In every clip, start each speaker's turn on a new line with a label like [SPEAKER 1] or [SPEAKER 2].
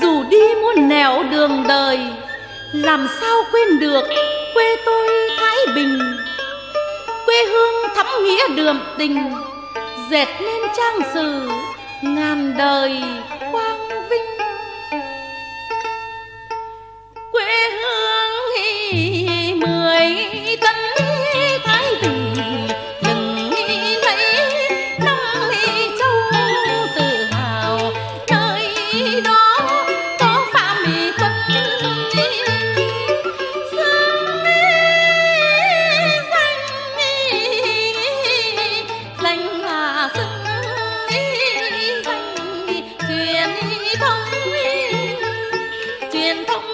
[SPEAKER 1] Dù đi muôn nẻo đường đời, Làm sao quên được quê tôi Thái Bình? Quê hương thắm nghĩa đường tình, Dệt nên trang sử ngàn đời quang vinh. Quê hương hi Oh.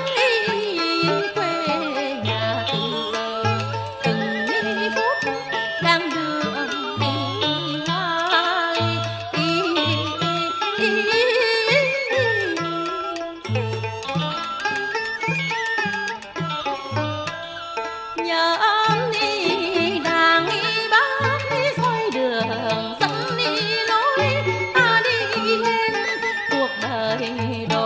[SPEAKER 1] đời